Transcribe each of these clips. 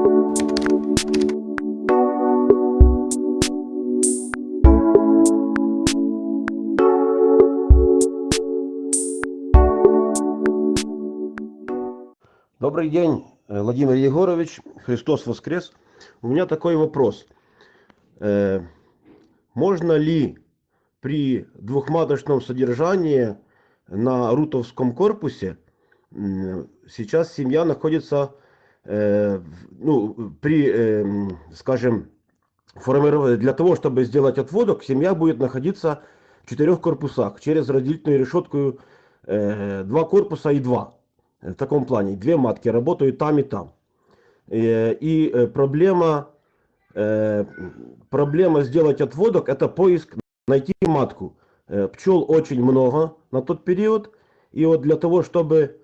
Добрый день, э, Владимир Егорович. Христос воскрес. У меня такой вопрос. Э, можно ли при двухматочном содержании на Рутовском корпусе сейчас семья находится ну, при, скажем, формировании, для того, чтобы сделать отводок, семья будет находиться в четырех корпусах через разделительную решетку два корпуса и два в таком плане. Две матки работают там и там. Э, и э, проблема, э, проблема сделать отводок, это поиск, найти матку. Пчел очень много на тот период. И вот для того, чтобы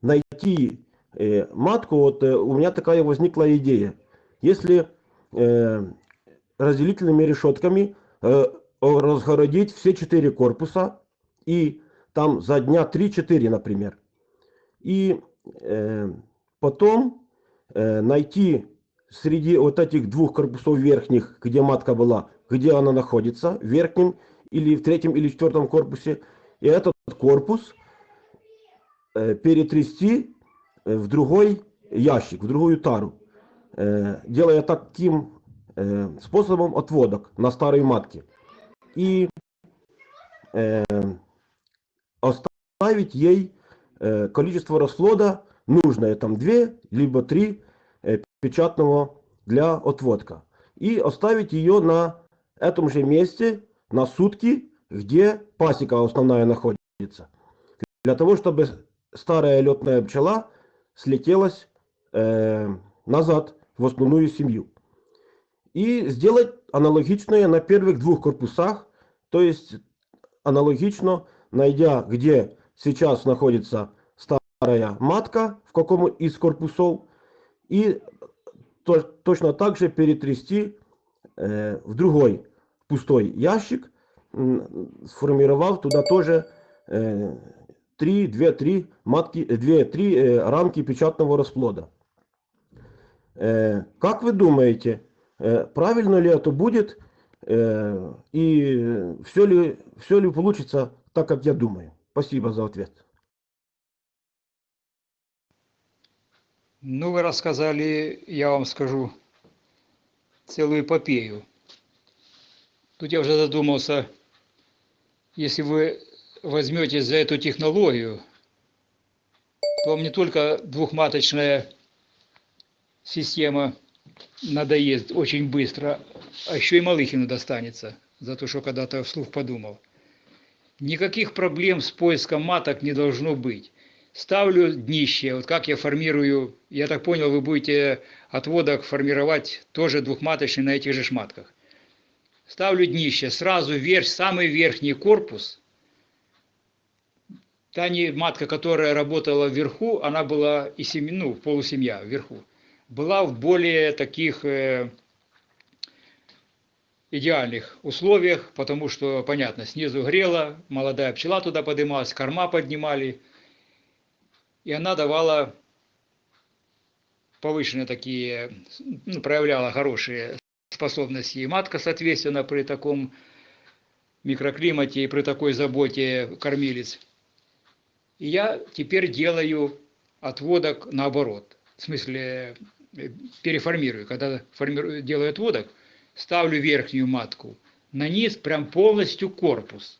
найти матку, вот у меня такая возникла идея. Если разделительными решетками разгородить все четыре корпуса и там за дня 3-4, например. И э, потом э, найти среди вот этих двух корпусов верхних, где матка была, где она находится, в верхнем или в третьем или четвертом корпусе, и этот корпус э, перетрясти э, в другой ящик, в другую тару, делая таким способом отводок на старой матке. И э, оставить ей э, количество расплода нужное, там 2, либо 3 э, печатного для отводка. И оставить ее на этом же месте на сутки, где пасека основная находится. Для того, чтобы старая летная пчела слетелась э, назад в основную семью. И сделать аналогичное на первых двух корпусах, то есть аналогично найдя, где сейчас находится старая матка, в каком из корпусов, и то, точно так же перетрясти э, в другой пустой ящик, сформировав туда тоже э, 3, 2, 3 матки, 2, 3 э, рамки печатного расплода. Э, как вы думаете, э, правильно ли это будет, э, и все ли, все ли получится так, как я думаю. Спасибо за ответ. Ну, вы рассказали, я вам скажу, целую эпопею. Тут я уже задумался, если вы возьметесь за эту технологию, то вам не только двухматочная система надоест очень быстро, а еще и Малыхину достанется за то, что когда-то вслух подумал. Никаких проблем с поиском маток не должно быть. Ставлю днище, вот как я формирую, я так понял, вы будете отводок формировать тоже двухматочный на этих же шматках. Ставлю днище, сразу вверх, самый верхний корпус. Та не матка, которая работала вверху, она была и семья, ну, полусемья вверху, была в более таких э, идеальных условиях, потому что, понятно, снизу грело, молодая пчела туда поднималась, корма поднимали, и она давала повышенные такие, ну, проявляла хорошие способности. И матка, соответственно, при таком микроклимате и при такой заботе кормилец. И я теперь делаю отводок наоборот. В смысле, э, переформирую. Когда формирую, делаю отводок, ставлю верхнюю матку, на низ прям полностью корпус.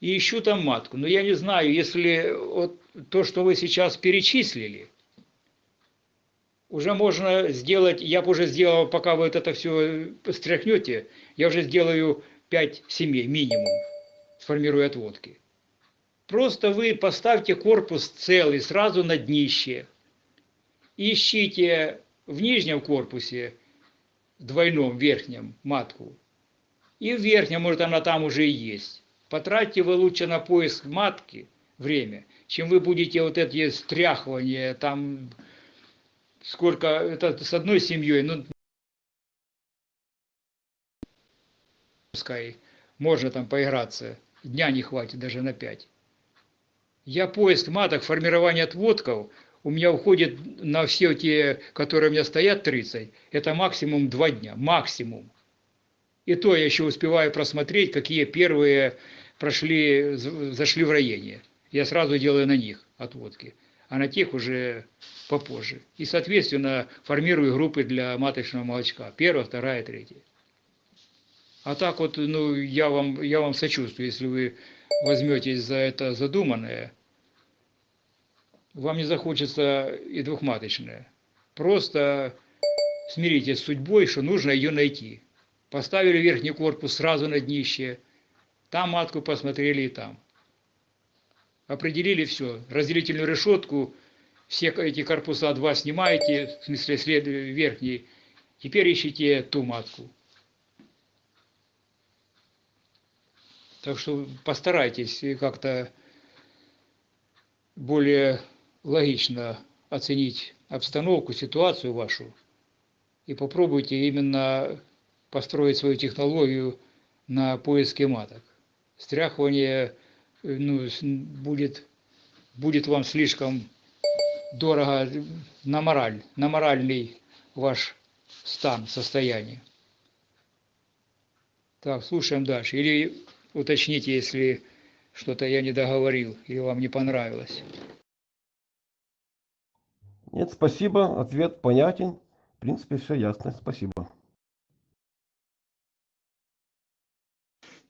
И ищу там матку. Но я не знаю, если вот то, что вы сейчас перечислили, уже можно сделать, я бы уже сделал, пока вы это все стряхнете, я уже сделаю 5 семей минимум, сформирую отводки. Просто вы поставьте корпус целый сразу на днище. Ищите в нижнем корпусе двойном верхнем матку. И в верхнем, может, она там уже и есть. Потратьте вы лучше на поиск матки время, чем вы будете вот эти стряхивания, там сколько, это с одной семьей, ну, пускай можно там поиграться, дня не хватит даже на пять. Я поиск маток, формирование отводков у меня уходит на все те, которые у меня стоят 30, это максимум 2 дня, максимум. И то я еще успеваю просмотреть, какие первые прошли, зашли в роение. Я сразу делаю на них отводки, а на тех уже попозже. И, соответственно, формирую группы для маточного молочка. Первая, вторая, третья. А так вот, ну, я вам, я вам сочувствую, если вы возьметесь за это задуманное, вам не захочется и двухматочное. Просто смиритесь с судьбой, что нужно ее найти. Поставили верхний корпус сразу на днище, там матку посмотрели и там. Определили все. Разделительную решетку, все эти корпуса два снимаете, в смысле след, верхний. Теперь ищите ту матку. Так что постарайтесь как-то более логично оценить обстановку, ситуацию вашу и попробуйте именно построить свою технологию на поиске маток. Стряхивание ну, будет, будет вам слишком дорого на мораль, на моральный ваш стан, состояние. Так, слушаем дальше. Или уточните, если что-то я не договорил или вам не понравилось. Нет, спасибо, ответ понятен. В принципе, все ясно. Спасибо.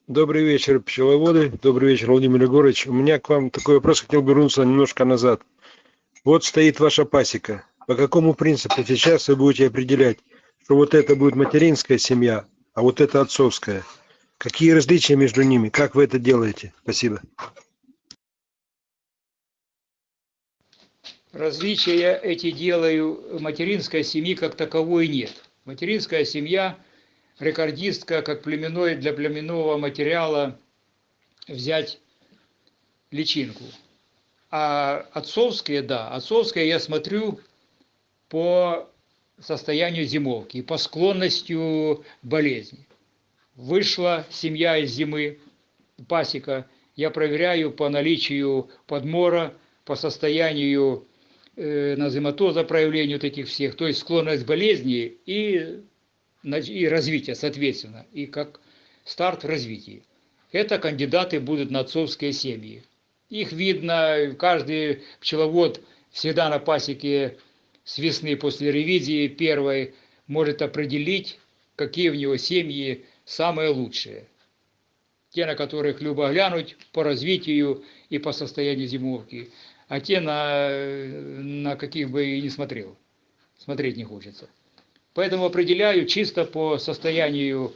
Добрый вечер, пчеловоды. Добрый вечер, Владимир Егорович. У меня к вам такой вопрос, хотел бы вернуться немножко назад. Вот стоит ваша пасека. По какому принципу сейчас вы будете определять, что вот это будет материнская семья, а вот это отцовская? Какие различия между ними? Как вы это делаете? Спасибо. Различия эти делаю, материнской семьи как таковой нет. Материнская семья, рекордистка, как племенной для племенного материала взять личинку. А отцовские, да, отцовские я смотрю по состоянию зимовки по склонностью болезни. Вышла семья из зимы, пасека, я проверяю по наличию подмора, по состоянию назематоза, проявлению таких всех, то есть склонность к болезни и, и развитие, соответственно, и как старт в развитии. Это кандидаты будут на отцовские семьи. Их видно, каждый пчеловод всегда на пасеке с весны после ревизии первой может определить, какие у него семьи самые лучшие. Те, на которых любо глянуть по развитию и по состоянию зимовки, а те, на, на каких бы и не смотрел. Смотреть не хочется. Поэтому определяю чисто по состоянию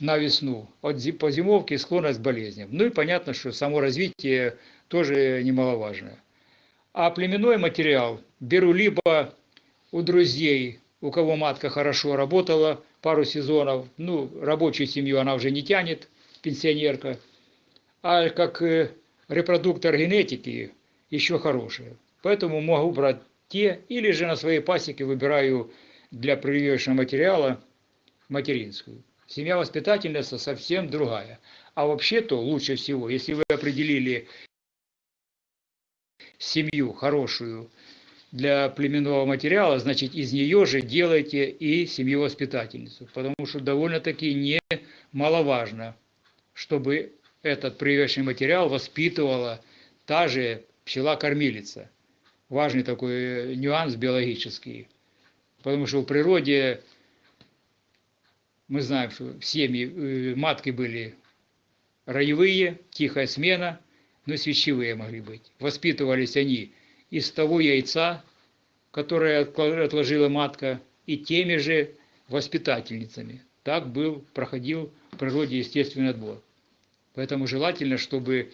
на весну, от по зимовке склонность к болезням. Ну и понятно, что само развитие тоже немаловажное. А племенной материал беру либо у друзей, у кого матка хорошо работала пару сезонов, ну, рабочую семью она уже не тянет, пенсионерка, а как э, репродуктор генетики еще хорошие. Поэтому могу брать те, или же на своей пасеке выбираю для прививочного материала материнскую. Семья воспитательница совсем другая. А вообще-то лучше всего, если вы определили семью хорошую для племенного материала, значит из нее же делайте и семью воспитательницу. Потому что довольно-таки немаловажно, чтобы этот прививочный материал воспитывала та же пчела-кормилица. Важный такой э, нюанс биологический. Потому что в природе мы знаем, что семьи, э, матки были роевые, тихая смена, но свечевые могли быть. Воспитывались они из того яйца, которое отложила матка, и теми же воспитательницами. Так был, проходил в природе естественный отбор. Поэтому желательно, чтобы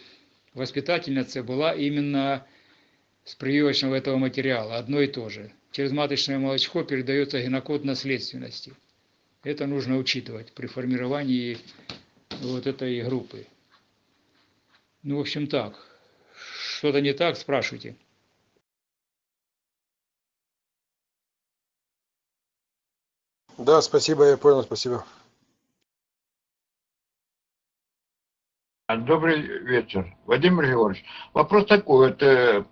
воспитательница была именно с прививочного этого материала, одно и то же. Через маточное молочко передается генокод наследственности. Это нужно учитывать при формировании вот этой группы. Ну, в общем, так. Что-то не так, спрашивайте. Да, спасибо, я понял, спасибо. Добрый вечер. Владимир Григорьевич, вопрос такой. Вот, э,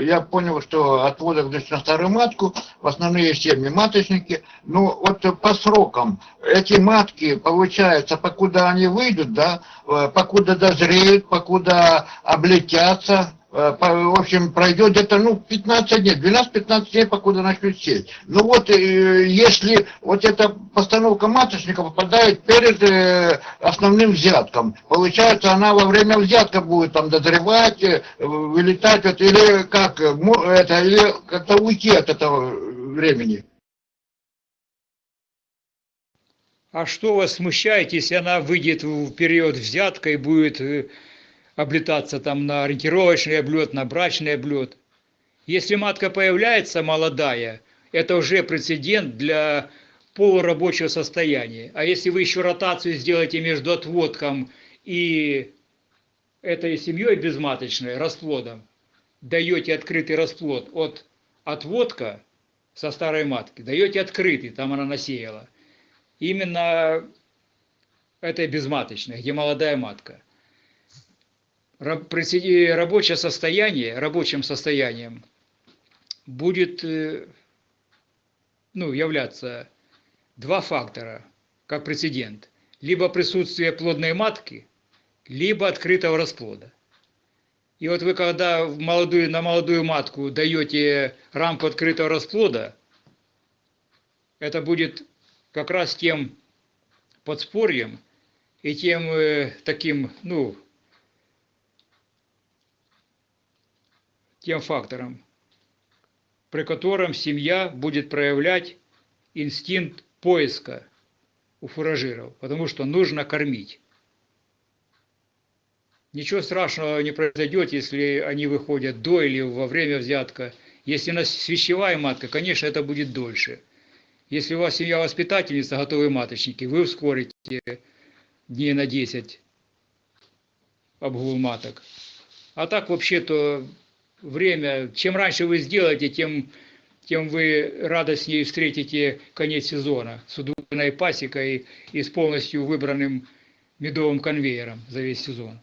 я понял, что отводок значит, на старую матку, в основные семьи маточники. Ну, вот по срокам, эти матки, получается, покуда они выйдут, да, э, покуда дозреют, покуда облетятся, в общем, пройдет где-то, ну, 15 дней, 12-15 дней, покуда начнут сеять. Ну вот, э, если вот эта постановка маточника попадает перед э, основным взятком, получается, она во время взятка будет там дозревать, э, вылетать, вот, или как, э, это, или как-то уйти от этого времени. А что вас смущает, если она выйдет в период взятка и будет э, облетаться там на ориентировочный облет, на брачный облет? Если матка появляется молодая, это уже прецедент для полурабочего состояния. А если вы еще ротацию сделаете между отводком и этой семьей безматочной, расплодом, даете открытый расплод от отводка со старой матки, даете открытый, там она насеяла, именно этой безматочной, где молодая матка. Рабочее состояние, рабочим состоянием будет э, ну, являться два фактора, как прецедент. Либо присутствие плодной матки, либо открытого расплода. И вот вы когда в молодую, на молодую матку даете рамку открытого расплода, это будет как раз тем подспорьем и тем э, таким, ну, тем фактором, при котором семья будет проявлять инстинкт поиска у фуражиров, потому что нужно кормить. Ничего страшного не произойдет, если они выходят до или во время взятка. Если у нас свящевая матка, конечно, это будет дольше. Если у вас семья воспитательница, готовые маточники, вы ускорите дней на 10 обгул маток. А так вообще-то время, чем раньше вы сделаете, тем, тем вы радостнее встретите конец сезона с удвоенной пасекой и с полностью выбранным медовым конвейером за весь сезон.